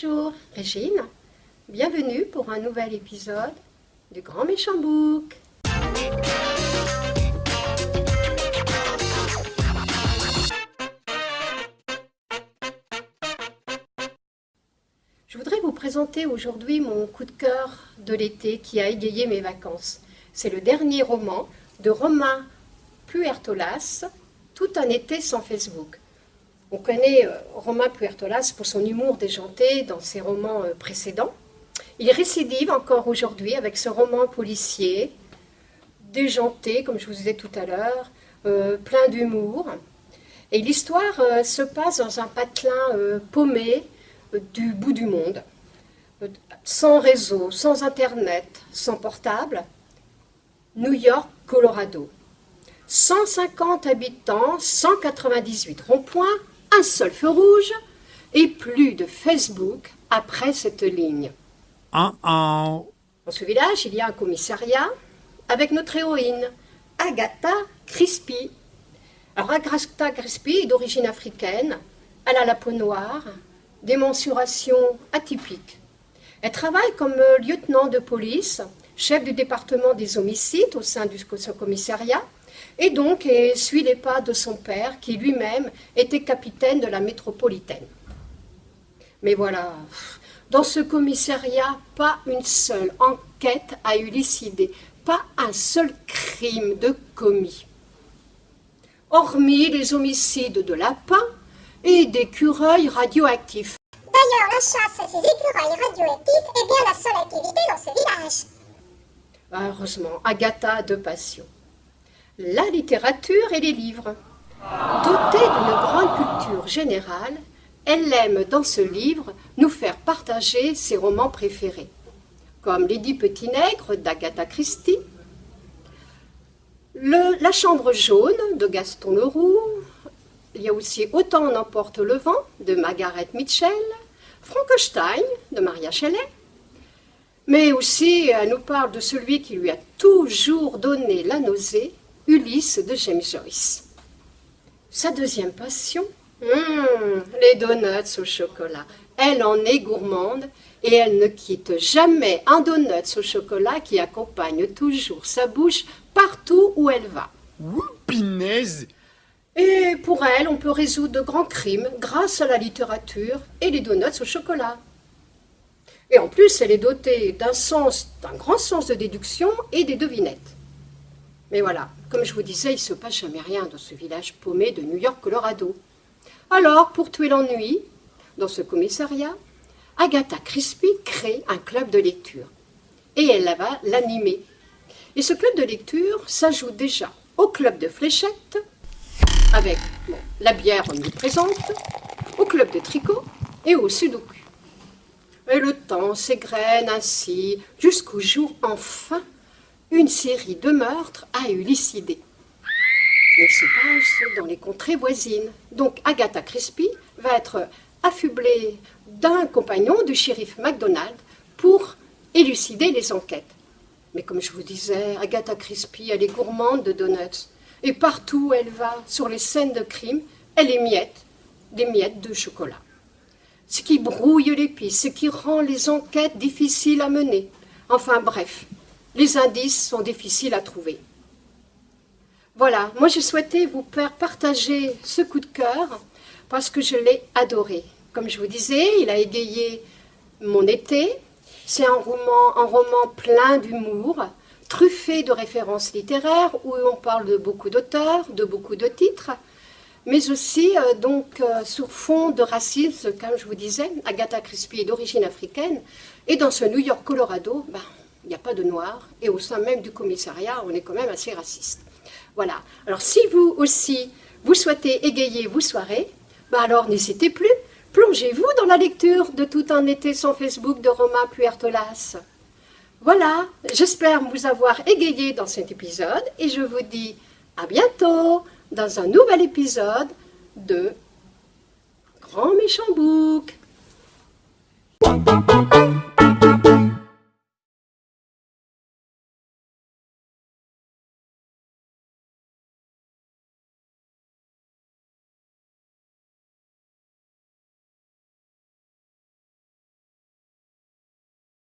Bonjour Régine, bienvenue pour un nouvel épisode du Grand Méchant Book. Je voudrais vous présenter aujourd'hui mon coup de cœur de l'été qui a égayé mes vacances. C'est le dernier roman de Romain Puertolas, Tout un été sans Facebook. On connaît euh, Romain Puertolas pour son humour déjanté dans ses romans euh, précédents. Il récidive encore aujourd'hui avec ce roman policier, déjanté, comme je vous disais tout à l'heure, euh, plein d'humour. Et l'histoire se passe dans un patelin paumé du bout du monde, sans réseau, sans internet, sans portable. New York, Colorado. 150 habitants, 198 ronds-points, un seul feu rouge et plus de Facebook après cette ligne. Dans ce village, il y a un commissariat avec notre héroïne, Agatha Crispy. Alors Agatha Crispy est d'origine africaine, elle a la peau noire, des mensurations atypiques. Elle travaille comme lieutenant de police, chef du département des homicides au sein du commissariat, et donc suit les pas de son père, qui lui-même était capitaine de la métropolitaine. Mais voilà, dans ce commissariat, pas une seule enquête a élucidé, pas un seul crime de commis. Hormis les homicides de lapins et d'écureuils radioactifs. D'ailleurs, la chasse à ces écureuils radioactifs est bien la seule activité dans ce village. Heureusement, Agatha a de passion la littérature et les livres. Dotée d'une grande culture générale, elle aime dans ce livre nous faire partager ses romans préférés, comme Lady Petit Nègre d'Agatha Christie, La Chambre jaune de Gaston Leroux, il y a aussi Autant en emporte le vent de Margaret Mitchell, Frankenstein de Maria Shelley, mais aussi elle nous parle de celui qui lui a toujours donné la nausée, Ulysse de James Joyce. Sa deuxième passion? Hmm, Les donuts au chocolat. Elle en est gourmande et elle ne quitte jamais un donut au chocolat qui accompagne toujours sa bouche partout où elle va. Oupinaise Et pour elle, on peut résoudre de grands crimes grâce à la littérature et les donuts au chocolat. Et en plus, elle est dotée d'un sens, d'un grand sens de déduction et des devinettes. Mais voilà, comme je vous disais, il se passe jamais rien dans ce village paumé de New York, Colorado. Alors, pour tuer l'ennui, dans ce commissariat, Agatha Crispy crée un club de lecture. Et elle va l'animer. Et ce club de lecture s'ajoute déjà au club de fléchettes, avec la bière omniprésente, au club de tricot et au sudoku. Et le temps s'égrène ainsi jusqu'au jour enfin une série de meurtres à élucider. Il se passe dans les contrées voisines. Donc Agatha Crispy va être affublée d'un compagnon du shérif MacDonald pour élucider les enquêtes. Mais comme je vous disais, Agatha Crispy, elle est gourmande de donuts. Et partout où elle va, sur les scènes de crime, elle émiette des miettes de chocolat. Ce qui brouille les pistes, ce qui rend les enquêtes difficiles à mener. Enfin bref, les indices sont difficiles à trouver. Voilà, moi j'ai souhaité vous partager ce coup de cœur parce que je l'ai adoré. Comme je vous disais, il a égayé mon été. C'est un roman, un roman plein d'humour, truffé de références littéraires où on parle de beaucoup d'auteurs, de beaucoup de titres, mais aussi euh, donc euh, sur fond de racisme, comme je vous disais, Agatha Crispy est d'origine africaine, et dans ce New York Colorado, ben, il n'y a pas de noir, et au sein même du commissariat, on est quand même assez raciste. Voilà. Alors si vous aussi, vous souhaitez égayer vos soirées, bah alors n'hésitez plus, plongez-vous dans la lecture de Tout un été sans Facebook de Romain Puertolas. Voilà, j'espère vous avoir égayé dans cet épisode, et je vous dis à bientôt dans un nouvel épisode de Grand Méchant Book.